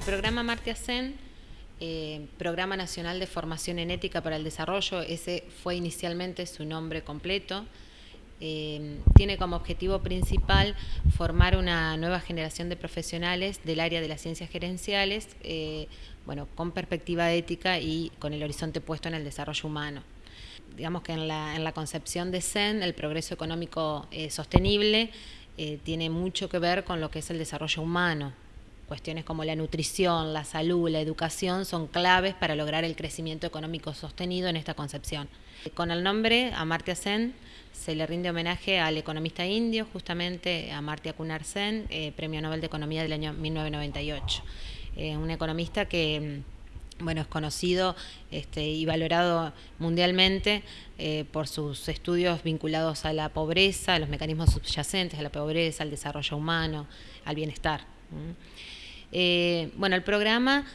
programa Amartya Sen, eh, Programa Nacional de Formación en Ética para el Desarrollo, ese fue inicialmente su nombre completo, eh, tiene como objetivo principal formar una nueva generación de profesionales del área de las ciencias gerenciales, eh, bueno, con perspectiva ética y con el horizonte puesto en el desarrollo humano. Digamos que en la, concepción de CEN, el progreso económico eh, sostenible tiene mucho que ver con lo que es el desarrollo humano, cuestiones como la nutrición, la salud, la educación son claves para lograr el crecimiento económico sostenido en esta concepción. Con el nombre Amartya Sen se le rinde homenaje al economista indio, justamente Amartya Kunar Sen, eh, Premio Nobel de Economía del año 1998. Eh, un economista que mm, bueno, es conocido este, y valorado mundialmente eh, por sus estudios vinculados a la pobreza, a los mecanismos subyacentes a la pobreza, al desarrollo humano, al bienestar. Eh, bueno, el programa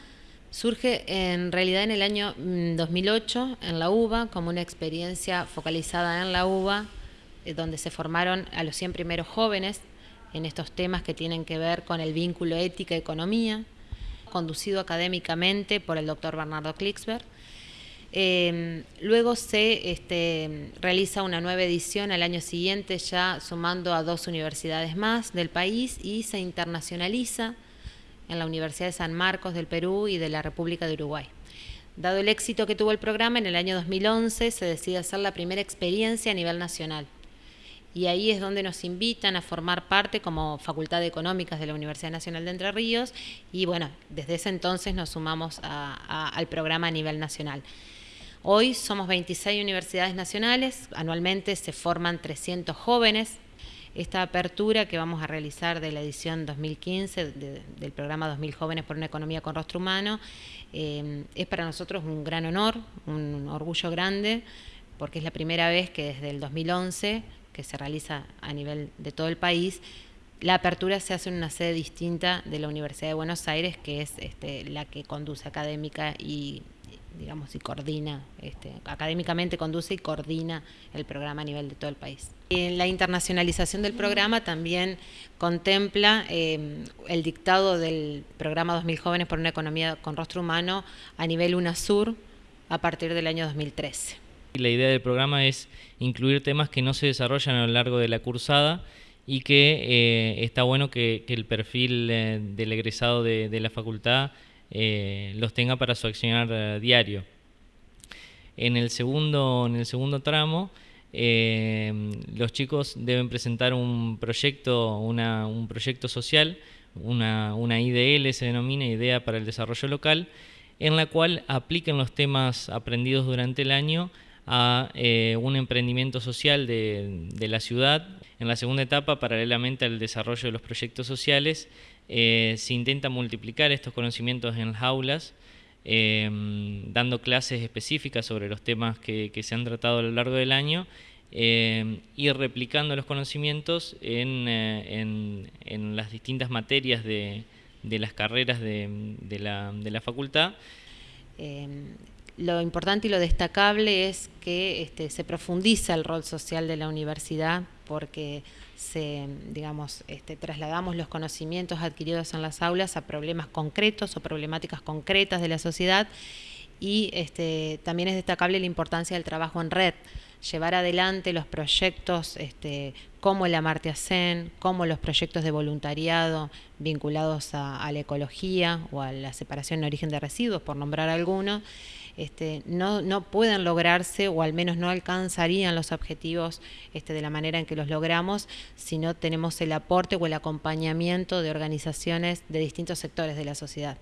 surge en realidad en el año 2008 mm, en la UBA como una experiencia focalizada en la UBA, eh, donde se formaron a los 100 primeros jóvenes en estos temas que tienen que ver con el vínculo ética-economía, conducido académicamente por el doctor Bernardo Klicksberg. Eh, luego se este, realiza una nueva edición al año siguiente, ya sumando a dos universidades más del país y se internacionaliza en la Universidad de San Marcos del Perú y de la República de Uruguay. Dado el éxito que tuvo el programa, en el año 2011 se decide hacer la primera experiencia a nivel nacional. Y ahí es donde nos invitan a formar parte como Facultad de Económicas de la Universidad Nacional de Entre Ríos y bueno, desde ese entonces nos sumamos al programa a nivel nacional. Hoy somos 26 universidades nacionales, anualmente se forman 300 jóvenes esta apertura que vamos a realizar de la edición 2015 del programa 2000 Jóvenes por una Economía con Rostro Humano eh, es para nosotros un gran honor, un orgullo grande, porque es la primera vez que desde el 2011, que se realiza a nivel de todo el país, la apertura se hace en una sede distinta de la Universidad de Buenos Aires, que es este, la que conduce académica y digamos, y coordina, este, académicamente conduce y coordina el programa a nivel de todo el país. La internacionalización del programa también contempla eh, el dictado del programa 2000 Jóvenes por una Economía con Rostro Humano a nivel UNASUR a partir del año 2013. La idea del programa es incluir temas que no se desarrollan a lo largo de la cursada y que eh, está bueno que, el perfil eh, del egresado de la facultad eh, los tenga para su accionar diario. En el segundo, en el segundo tramo, los chicos deben presentar un proyecto, un proyecto social, una, una IDL se denomina, Idea para el Desarrollo Local, en la cual apliquen los temas aprendidos durante el año a un emprendimiento social de, la ciudad. En la segunda etapa, paralelamente al desarrollo de los proyectos sociales, eh, se intenta multiplicar estos conocimientos en las aulas, eh, dando clases específicas sobre los temas que, se han tratado a lo largo del año eh, y replicando los conocimientos en, las distintas materias de, las carreras de, la, facultad. Lo importante y lo destacable es que este, se profundiza el rol social de la universidad porque se, digamos, este, trasladamos los conocimientos adquiridos en las aulas a problemas concretos o problemáticas concretas de la sociedad y este, también es destacable la importancia del trabajo en red, llevar adelante los proyectos este, como el Amartya como los proyectos de voluntariado vinculados a, la ecología o a la separación en origen de residuos, por nombrar algunos, este, no, no pueden lograrse o al menos no alcanzarían los objetivos este, de la manera en que los logramos si no tenemos el aporte o el acompañamiento de organizaciones de distintos sectores de la sociedad.